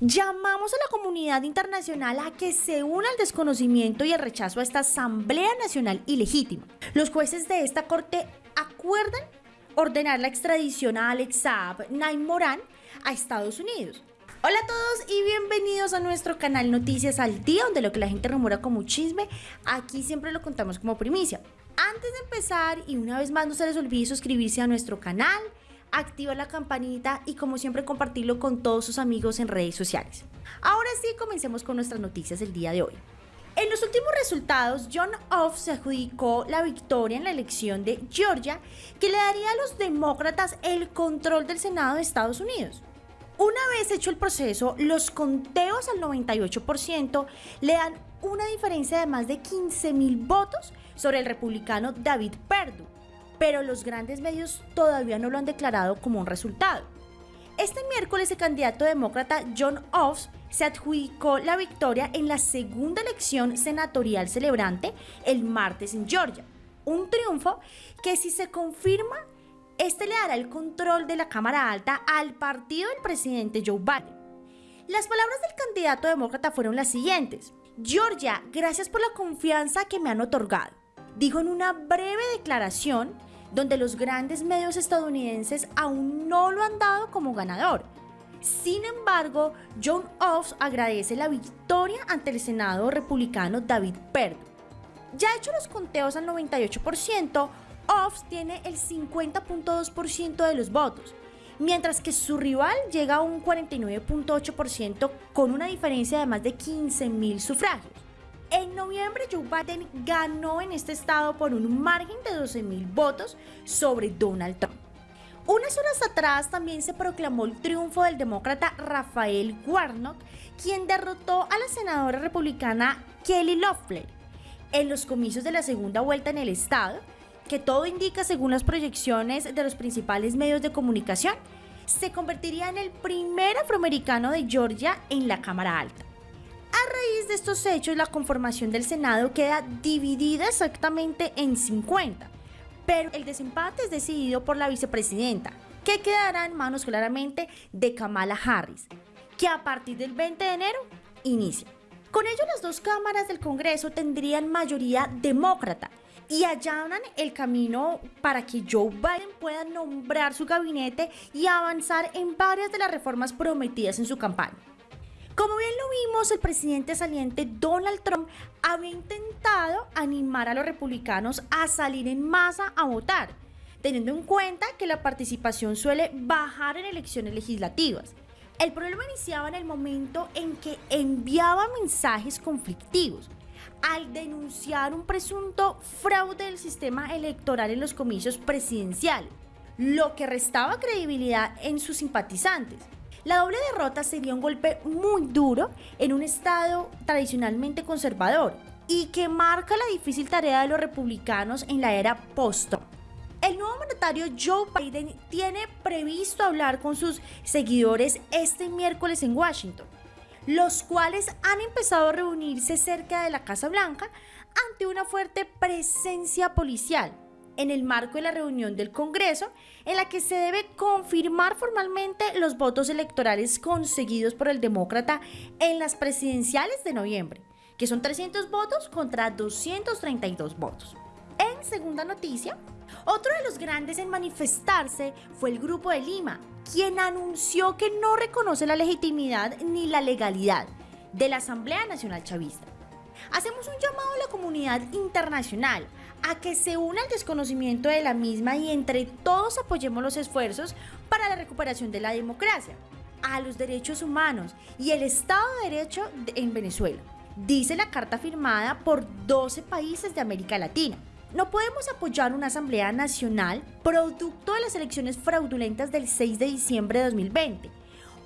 Llamamos a la comunidad internacional a que se una al desconocimiento y el rechazo a esta Asamblea Nacional ilegítima. Los jueces de esta corte acuerdan ordenar la extradición a Alex Saab, Naim Morán, a Estados Unidos. Hola a todos y bienvenidos a nuestro canal Noticias al Día, donde lo que la gente rumora como chisme, aquí siempre lo contamos como primicia. Antes de empezar, y una vez más no se les olvide suscribirse a nuestro canal, activar la campanita y como siempre compartirlo con todos sus amigos en redes sociales. Ahora sí, comencemos con nuestras noticias del día de hoy. En los últimos resultados, John Off se adjudicó la victoria en la elección de Georgia, que le daría a los demócratas el control del Senado de Estados Unidos. Una vez hecho el proceso, los conteos al 98% le dan una diferencia de más de 15 mil votos sobre el republicano David Perdue, pero los grandes medios todavía no lo han declarado como un resultado. Este miércoles el candidato demócrata John Oates se adjudicó la victoria en la segunda elección senatorial celebrante el martes en Georgia. Un triunfo que si se confirma, este le dará el control de la Cámara Alta al partido del presidente Joe Biden. Las palabras del candidato demócrata fueron las siguientes. Georgia, gracias por la confianza que me han otorgado. Dijo en una breve declaración donde los grandes medios estadounidenses aún no lo han dado como ganador. Sin embargo, John Oates agradece la victoria ante el Senado republicano David Perdue. Ya hecho los conteos al 98%, Oates tiene el 50.2% de los votos, mientras que su rival llega a un 49.8% con una diferencia de más de 15.000 sufragios. En noviembre, Joe Biden ganó en este estado por un margen de 12 mil votos sobre Donald Trump. Unas horas atrás también se proclamó el triunfo del demócrata Rafael Warnock, quien derrotó a la senadora republicana Kelly Loeffler en los comicios de la segunda vuelta en el estado, que todo indica según las proyecciones de los principales medios de comunicación, se convertiría en el primer afroamericano de Georgia en la Cámara Alta. A raíz de estos hechos, la conformación del Senado queda dividida exactamente en 50, pero el desempate es decidido por la vicepresidenta, que quedará en manos claramente de Kamala Harris, que a partir del 20 de enero inicia. Con ello, las dos cámaras del Congreso tendrían mayoría demócrata y allanan el camino para que Joe Biden pueda nombrar su gabinete y avanzar en varias de las reformas prometidas en su campaña. Como bien lo vimos, el presidente saliente Donald Trump había intentado animar a los republicanos a salir en masa a votar, teniendo en cuenta que la participación suele bajar en elecciones legislativas. El problema iniciaba en el momento en que enviaba mensajes conflictivos al denunciar un presunto fraude del sistema electoral en los comicios presidenciales, lo que restaba credibilidad en sus simpatizantes. La doble derrota sería un golpe muy duro en un estado tradicionalmente conservador y que marca la difícil tarea de los republicanos en la era post El nuevo mandatario Joe Biden tiene previsto hablar con sus seguidores este miércoles en Washington, los cuales han empezado a reunirse cerca de la Casa Blanca ante una fuerte presencia policial en el marco de la reunión del Congreso, en la que se debe confirmar formalmente los votos electorales conseguidos por el demócrata en las presidenciales de noviembre, que son 300 votos contra 232 votos. En segunda noticia, otro de los grandes en manifestarse fue el Grupo de Lima, quien anunció que no reconoce la legitimidad ni la legalidad de la Asamblea Nacional Chavista. Hacemos un llamado a la comunidad internacional a que se una al desconocimiento de la misma y entre todos apoyemos los esfuerzos para la recuperación de la democracia, a los derechos humanos y el Estado de Derecho en Venezuela, dice la carta firmada por 12 países de América Latina. No podemos apoyar una Asamblea Nacional producto de las elecciones fraudulentas del 6 de diciembre de 2020,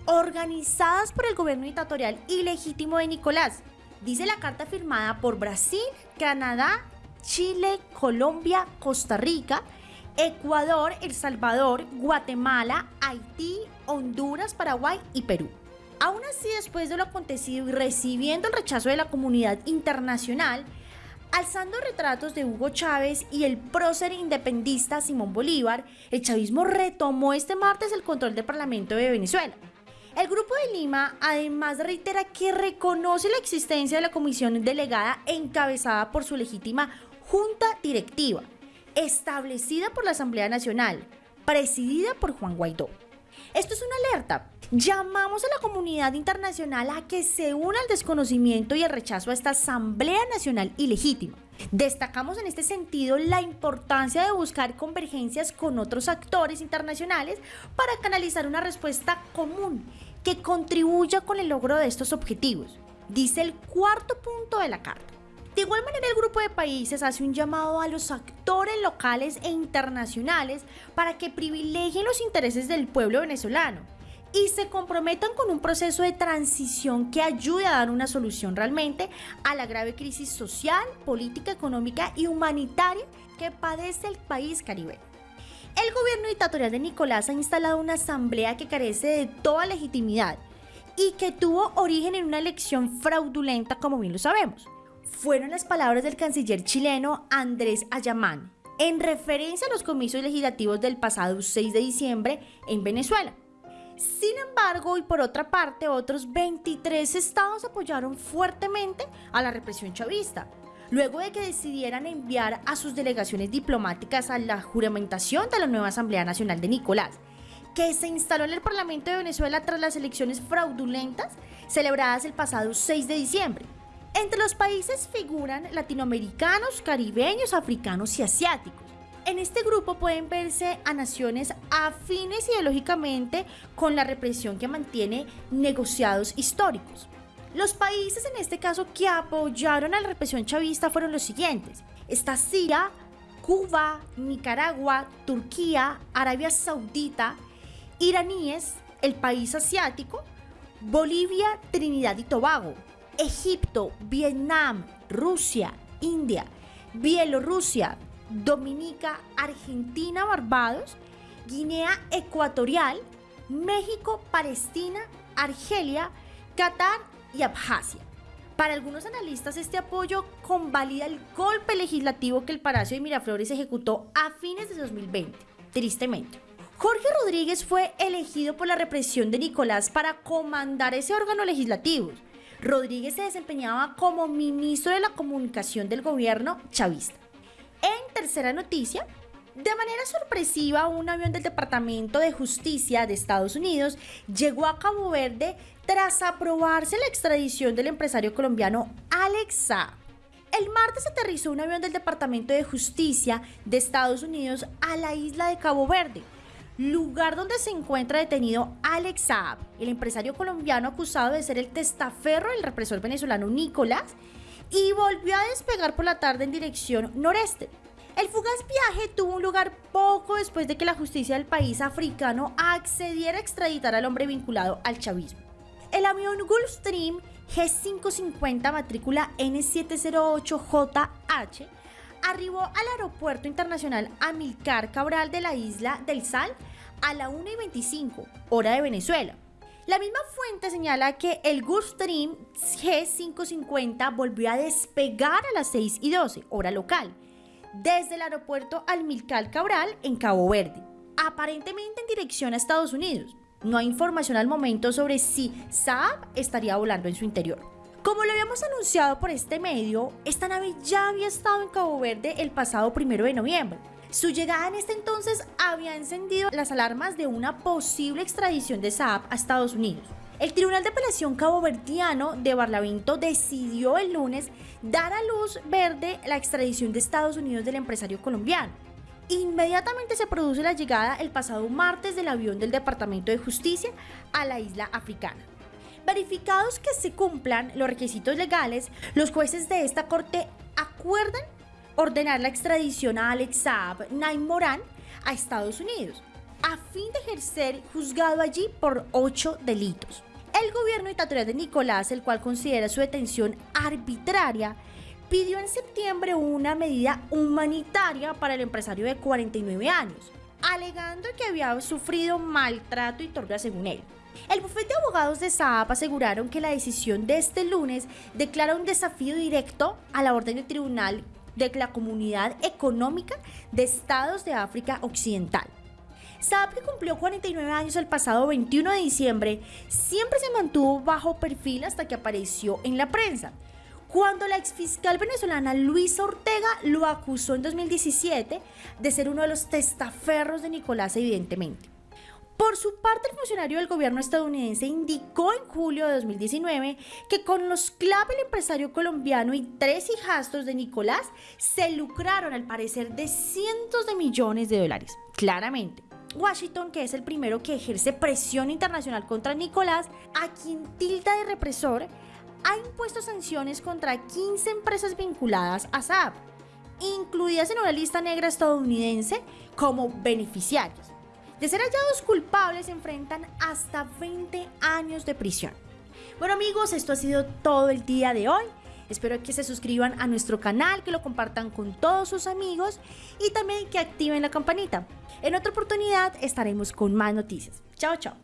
organizadas por el gobierno dictatorial ilegítimo de Nicolás, dice la carta firmada por Brasil, Canadá, Chile, Colombia, Costa Rica, Ecuador, El Salvador, Guatemala, Haití, Honduras, Paraguay y Perú. Aún así, después de lo acontecido y recibiendo el rechazo de la comunidad internacional, alzando retratos de Hugo Chávez y el prócer independista Simón Bolívar, el chavismo retomó este martes el control del Parlamento de Venezuela. El Grupo de Lima además reitera que reconoce la existencia de la comisión delegada encabezada por su legítima junta directiva, establecida por la Asamblea Nacional, presidida por Juan Guaidó. Esto es una alerta. Llamamos a la comunidad internacional a que se una al desconocimiento y el rechazo a esta Asamblea Nacional ilegítima. Destacamos en este sentido la importancia de buscar convergencias con otros actores internacionales para canalizar una respuesta común que contribuya con el logro de estos objetivos, dice el cuarto punto de la carta. De igual manera, el grupo de países hace un llamado a los actores locales e internacionales para que privilegien los intereses del pueblo venezolano y se comprometan con un proceso de transición que ayude a dar una solución realmente a la grave crisis social, política, económica y humanitaria que padece el país caribeño. El gobierno dictatorial de Nicolás ha instalado una asamblea que carece de toda legitimidad y que tuvo origen en una elección fraudulenta como bien lo sabemos fueron las palabras del canciller chileno Andrés Ayamán en referencia a los comicios legislativos del pasado 6 de diciembre en Venezuela. Sin embargo, y por otra parte, otros 23 estados apoyaron fuertemente a la represión chavista, luego de que decidieran enviar a sus delegaciones diplomáticas a la juramentación de la nueva Asamblea Nacional de Nicolás, que se instaló en el Parlamento de Venezuela tras las elecciones fraudulentas celebradas el pasado 6 de diciembre. Entre los países figuran latinoamericanos, caribeños, africanos y asiáticos. En este grupo pueden verse a naciones afines ideológicamente con la represión que mantiene negociados históricos. Los países en este caso que apoyaron a la represión chavista fueron los siguientes. Está Siria, Cuba, Nicaragua, Turquía, Arabia Saudita, iraníes, el país asiático, Bolivia, Trinidad y Tobago, Egipto, Vietnam, Rusia, India, Bielorrusia, Dominica, Argentina, Barbados, Guinea Ecuatorial, México, Palestina, Argelia, Qatar y Abjasia. Para algunos analistas este apoyo convalida el golpe legislativo que el Palacio de Miraflores ejecutó a fines de 2020, tristemente. Jorge Rodríguez fue elegido por la represión de Nicolás para comandar ese órgano legislativo Rodríguez se desempeñaba como ministro de la comunicación del gobierno chavista. En tercera noticia, de manera sorpresiva, un avión del Departamento de Justicia de Estados Unidos llegó a Cabo Verde tras aprobarse la extradición del empresario colombiano Alex. El martes aterrizó un avión del Departamento de Justicia de Estados Unidos a la isla de Cabo Verde, lugar donde se encuentra detenido Alex Saab, el empresario colombiano acusado de ser el testaferro del represor venezolano Nicolás, y volvió a despegar por la tarde en dirección noreste. El fugaz viaje tuvo un lugar poco después de que la justicia del país africano accediera a extraditar al hombre vinculado al chavismo. El avión Gulfstream G550 matrícula N708JH arribó al aeropuerto internacional Amilcar Cabral de la isla del Sal a la 1 y 25, hora de Venezuela. La misma fuente señala que el Gulfstream G550 volvió a despegar a las 6 y 12, hora local, desde el aeropuerto Amilcar Cabral en Cabo Verde, aparentemente en dirección a Estados Unidos. No hay información al momento sobre si Saab estaría volando en su interior. Como lo habíamos anunciado por este medio, esta nave ya había estado en Cabo Verde el pasado primero de noviembre. Su llegada en este entonces había encendido las alarmas de una posible extradición de Saab a Estados Unidos. El Tribunal de Apelación Caboverdiano de Barlavento decidió el lunes dar a luz verde la extradición de Estados Unidos del empresario colombiano. Inmediatamente se produce la llegada el pasado martes del avión del Departamento de Justicia a la isla africana. Verificados que se cumplan los requisitos legales, los jueces de esta corte acuerdan ordenar la extradición a Alex Saab Naim a Estados Unidos, a fin de ejercer juzgado allí por ocho delitos. El gobierno dictatorial de Nicolás, el cual considera su detención arbitraria, pidió en septiembre una medida humanitaria para el empresario de 49 años, alegando que había sufrido maltrato y tortura según él. El bufete de abogados de Saab aseguraron que la decisión de este lunes declara un desafío directo a la orden del tribunal de la Comunidad Económica de Estados de África Occidental. Saab, que cumplió 49 años el pasado 21 de diciembre, siempre se mantuvo bajo perfil hasta que apareció en la prensa. Cuando la exfiscal venezolana Luisa Ortega lo acusó en 2017 de ser uno de los testaferros de Nicolás, evidentemente. Por su parte, el funcionario del gobierno estadounidense indicó en julio de 2019 que con los clave el empresario colombiano y tres hijastros de Nicolás se lucraron al parecer de cientos de millones de dólares. Claramente. Washington, que es el primero que ejerce presión internacional contra Nicolás, a quien tilda de represor, ha impuesto sanciones contra 15 empresas vinculadas a Saab, incluidas en una lista negra estadounidense como beneficiarios. De ser hallados culpables enfrentan hasta 20 años de prisión. Bueno amigos, esto ha sido todo el día de hoy. Espero que se suscriban a nuestro canal, que lo compartan con todos sus amigos y también que activen la campanita. En otra oportunidad estaremos con más noticias. Chao, chao.